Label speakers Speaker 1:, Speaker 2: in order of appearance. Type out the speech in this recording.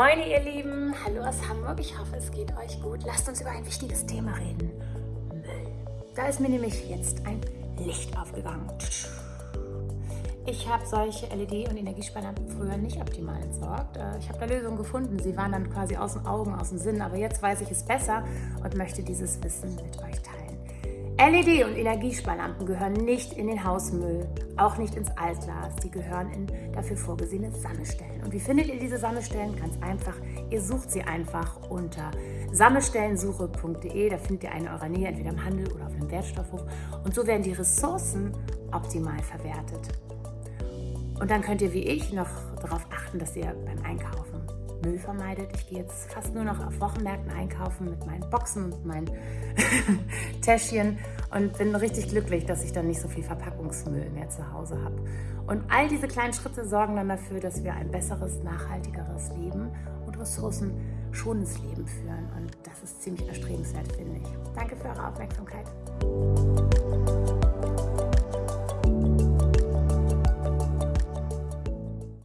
Speaker 1: Moin ihr Lieben, hallo aus Hamburg, ich hoffe es geht euch gut. Lasst uns über ein wichtiges Thema reden. Müll. Da ist mir nämlich jetzt ein Licht aufgegangen. Ich habe solche LED- und Energiesparlampen früher nicht optimal entsorgt. Äh, ich habe da Lösungen gefunden. Sie waren dann quasi aus den Augen, aus dem Sinn. Aber jetzt weiß ich es besser und möchte dieses Wissen mit euch teilen. LED- und Energiesparlampen gehören nicht in den Hausmüll, auch nicht ins Altglas. Die gehören in dafür vorgesehene Sammelstellen. Und wie findet ihr diese Sammelstellen? Ganz einfach. Ihr sucht sie einfach unter sammelstellensuche.de. Da findet ihr eine in eurer Nähe, entweder im Handel oder auf einem Wertstoffhof. Und so werden die Ressourcen optimal verwertet. Und dann könnt ihr wie ich noch darauf achten, dass ihr beim Einkaufen Müll vermeidet. Ich gehe jetzt fast nur noch auf Wochenmärkten einkaufen mit meinen Boxen und meinen Täschchen und bin richtig glücklich, dass ich dann nicht so viel Verpackungsmüll mehr zu Hause habe. Und all diese kleinen Schritte sorgen dann dafür, dass wir ein besseres, nachhaltigeres Leben und ressourcenschonendes Leben führen. Und das ist ziemlich erstrebenswert, finde ich. Danke für eure Aufmerksamkeit.